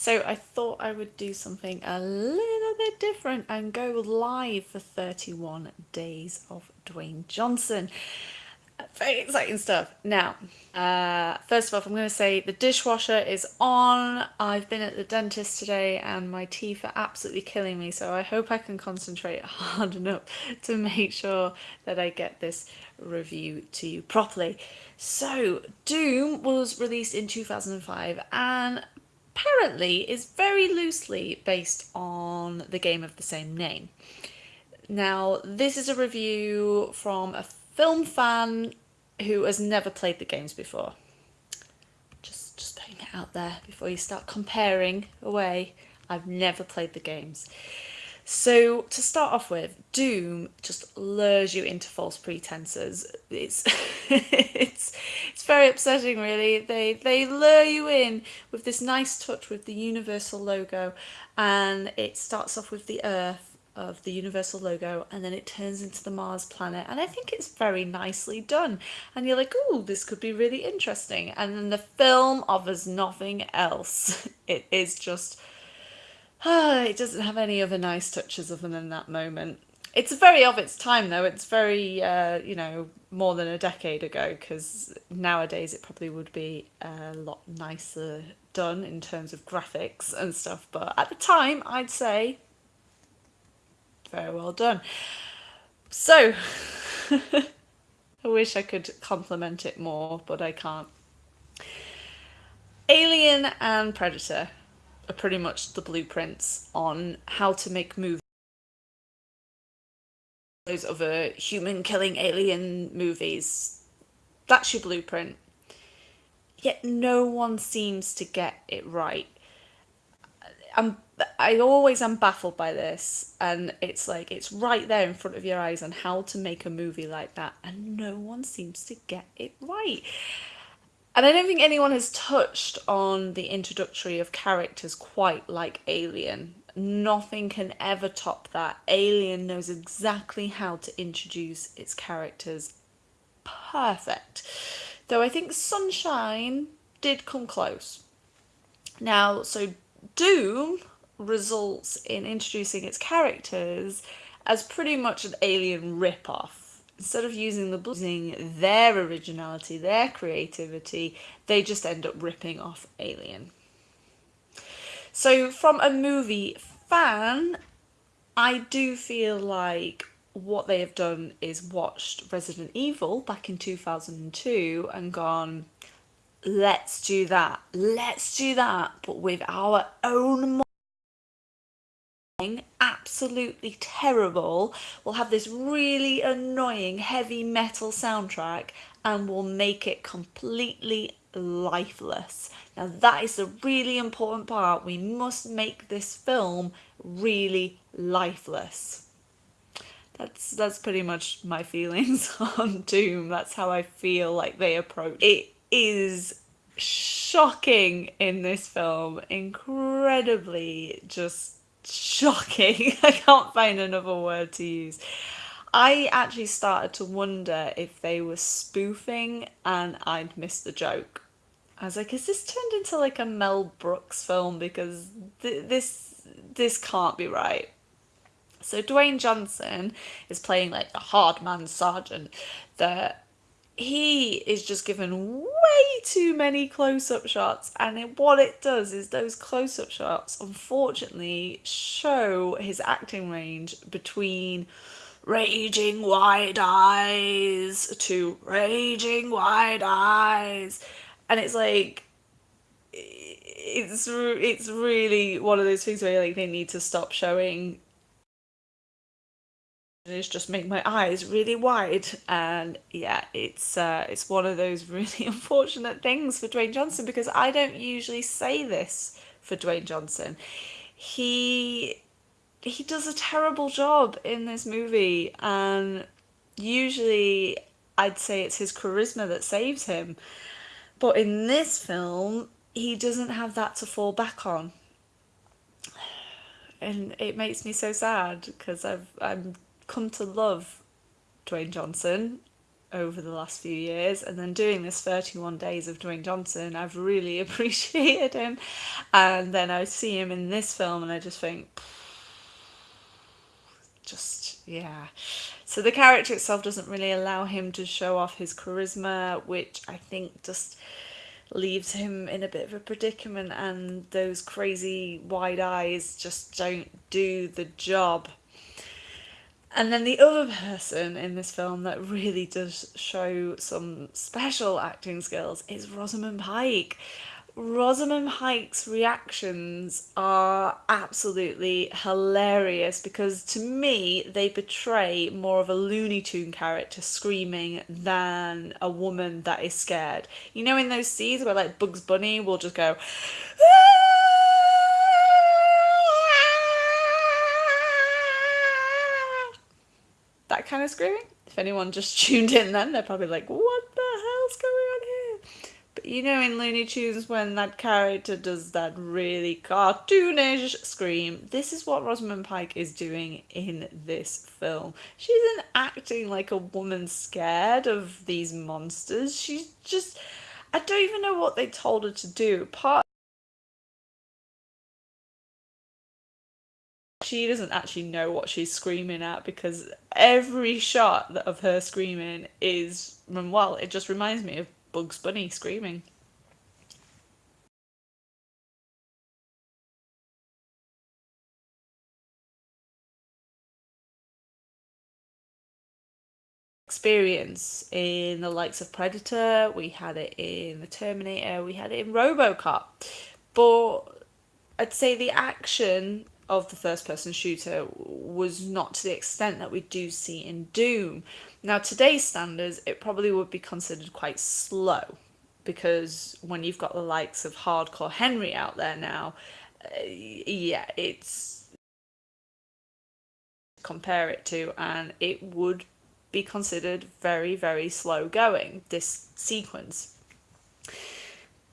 So I thought I would do something a little bit different and go live for 31 days of Dwayne Johnson. Very exciting stuff. Now, uh, first all, I'm going to say the dishwasher is on. I've been at the dentist today and my teeth are absolutely killing me, so I hope I can concentrate hard enough to make sure that I get this review to you properly. So, Doom was released in 2005 and apparently is very loosely based on the game of the same name. Now, this is a review from a film fan who has never played the games before. Just, just putting it out there before you start comparing away. I've never played the games. So to start off with, Doom just lures you into false pretenses. It's it's it's very upsetting really. They they lure you in with this nice touch with the Universal logo and it starts off with the Earth of the Universal logo and then it turns into the Mars planet and I think it's very nicely done and you're like oh this could be really interesting and then the film offers nothing else it is just it doesn't have any other nice touches other than that moment. It's very of its time though. It's very, uh, you know, more than a decade ago because nowadays it probably would be a lot nicer done in terms of graphics and stuff. But at the time, I'd say very well done. So, I wish I could compliment it more, but I can't. Alien and Predator are pretty much the blueprints on how to make movies. Those other human killing alien movies. That's your blueprint. Yet no one seems to get it right. I'm I always am baffled by this and it's like it's right there in front of your eyes on how to make a movie like that and no one seems to get it right. And I don't think anyone has touched on the introductory of characters quite like Alien. Nothing can ever top that. Alien knows exactly how to introduce its characters perfect. Though I think Sunshine did come close. Now, so Doom results in introducing its characters as pretty much an alien rip-off instead of using the using their originality, their creativity, they just end up ripping off Alien. So from a movie fan, I do feel like what they have done is watched Resident Evil back in 2002 and gone, let's do that, let's do that, but with our own absolutely terrible will have this really annoying heavy metal soundtrack and we'll make it completely lifeless. Now that is a really important part. We must make this film really lifeless. That's that's pretty much my feelings on Doom. That's how I feel like they approach it is shocking in this film incredibly just shocking. I can't find another word to use. I actually started to wonder if they were spoofing and I'd missed the joke. I was like, is this turned into like a Mel Brooks film? Because th this this can't be right. So Dwayne Johnson is playing like a hard man sergeant that he is just given way too many close-up shots and what it does is those close-up shots unfortunately show his acting range between raging wide eyes to raging wide eyes. And it's like it's it's really one of those things where like they need to stop showing is just make my eyes really wide. And yeah it's uh, it's one of those really unfortunate things for Dwayne Johnson because I don't usually say this for Dwayne Johnson. He he does a terrible job in this movie and usually I'd say it's his charisma that saves him. But in this film he doesn't have that to fall back on. And it makes me so sad because I've I'm come to love Dwayne Johnson over the last few years and then doing this 31 days of Dwayne Johnson I've really appreciated him. And then I see him in this film and I just think just yeah. So the character itself doesn't really allow him to show off his charisma which I think just leaves him in a bit of a predicament and those crazy wide eyes just don't do the job and then the other person in this film that really does show some special acting skills is Rosamund Pike. Rosamund Pike's reactions are absolutely hilarious because to me they betray more of a Looney Tune character screaming than a woman that is scared. You know in those scenes where like Bugs Bunny will just go ah! That kind of screaming. If anyone just tuned in then, they're probably like, what the hell's going on here? But you know in Looney Tunes when that character does that really cartoonish scream, this is what Rosamund Pike is doing in this film. She isn't acting like a woman scared of these monsters. She's just... I don't even know what they told her to do. Part she doesn't actually know what she's screaming at because every shot of her screaming is well it just reminds me of Bugs Bunny screaming experience in the likes of Predator, we had it in the Terminator, we had it in Robocop. But I'd say the action of the first person shooter was not to the extent that we do see in Doom. Now, today's standards, it probably would be considered quite slow because when you've got the likes of Hardcore Henry out there now, uh, yeah, it's compare it to, and it would be considered very, very slow going, this sequence.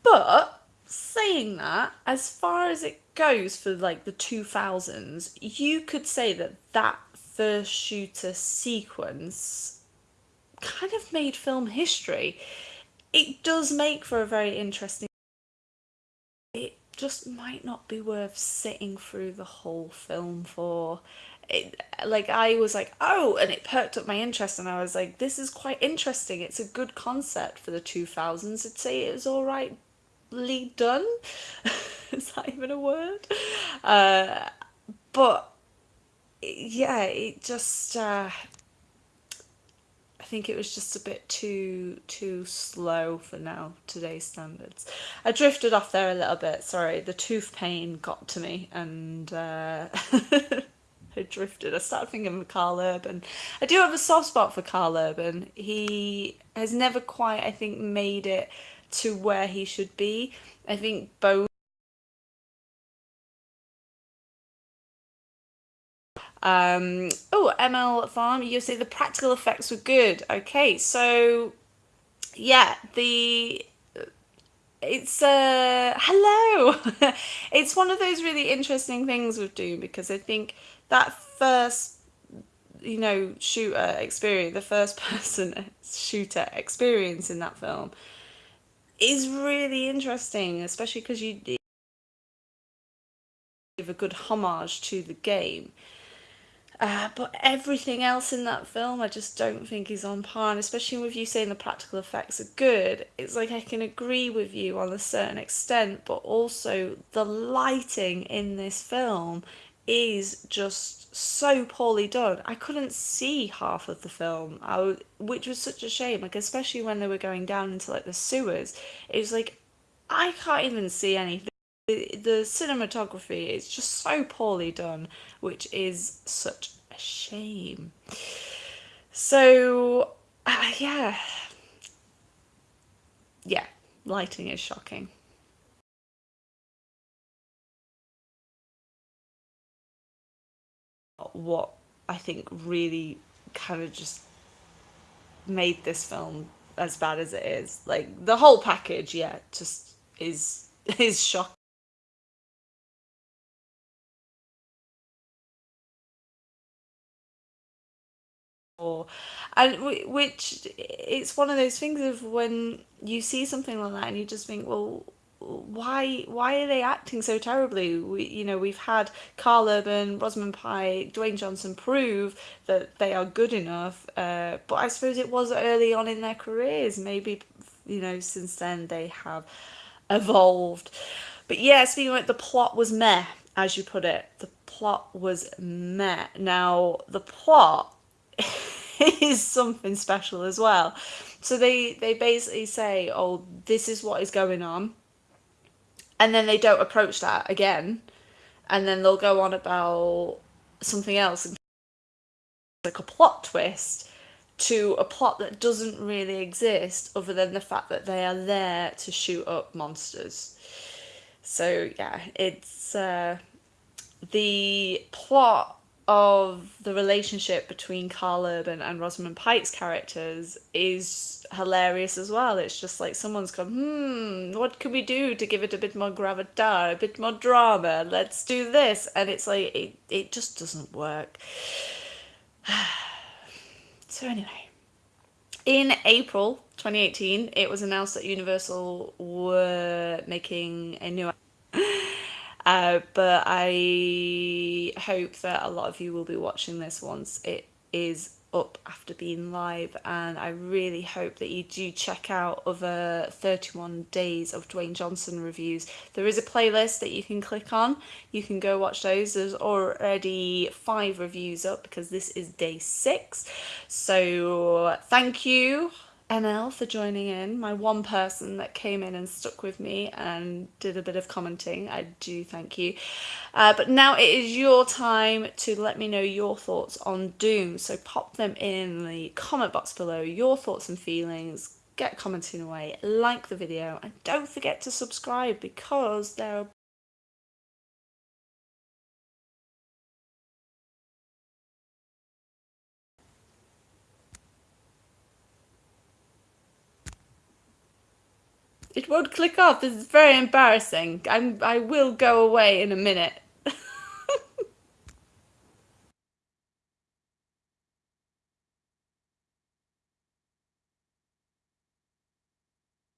But saying that, as far as it goes for like the 2000s, you could say that that first shooter sequence kind of made film history. It does make for a very interesting it just might not be worth sitting through the whole film for. It, like I was like, oh, and it perked up my interest, and I was like, this is quite interesting. It's a good concept for the 2000s. I'd say it was all right done. Is that even a word? Uh, but yeah, it just. Uh, I think it was just a bit too too slow for now today's standards. I drifted off there a little bit. Sorry, the tooth pain got to me, and uh, I drifted. I started thinking of Karl Urban. I do have a soft spot for Karl Urban. He has never quite, I think, made it to where he should be. I think both Um, oh, ML Farm, you say the practical effects were good. Okay, so yeah, the it's uh hello. it's one of those really interesting things with Doom because I think that first you know shooter experience, the first person shooter experience in that film is really interesting, especially because you give a good homage to the game. Uh, but everything else in that film I just don't think is on par and especially with you saying the practical effects are good it's like I can agree with you on a certain extent but also the lighting in this film is just so poorly done. I couldn't see half of the film, I, which was such a shame. Like especially when they were going down into like the sewers, it was like I can't even see anything. The, the cinematography is just so poorly done, which is such a shame. So uh, yeah, yeah, lighting is shocking. What I think really kind of just made this film as bad as it is. Like the whole package, yeah, just is is shocking. and which it's one of those things of when you see something like that and you just think well why why are they acting so terribly? We you know we've had Karl Urban Rosamund Pike Dwayne Johnson prove that they are good enough uh, but I suppose it was early on in their careers. Maybe you know since then they have evolved. But yeah speaking like the plot was meh as you put it. The plot was meh. Now the plot is something special as well. So they they basically say oh this is what is going on and then they don't approach that again. And then they'll go on about something else like a plot twist to a plot that doesn't really exist other than the fact that they are there to shoot up monsters. So yeah it's uh, the plot of the relationship between Karl Urban and Rosamund Pike's characters is hilarious as well. It's just like someone's gone, hmm, what can we do to give it a bit more gravitas, a bit more drama? Let's do this. And it's like, it, it just doesn't work. so anyway, in April 2018, it was announced that Universal were making a new uh, but I hope that a lot of you will be watching this once it is up after being live and I really hope that you do check out other 31 days of Dwayne Johnson reviews. There is a playlist that you can click on. You can go watch those. There's already five reviews up because this is day six. So thank you NL for joining in, my one person that came in and stuck with me and did a bit of commenting. I do thank you. Uh, but now it is your time to let me know your thoughts on Doom. So pop them in the comment box below, your thoughts and feelings. Get commenting away, like the video, and don't forget to subscribe because there are It won't click off. This is very embarrassing. I'm, I will go away in a minute.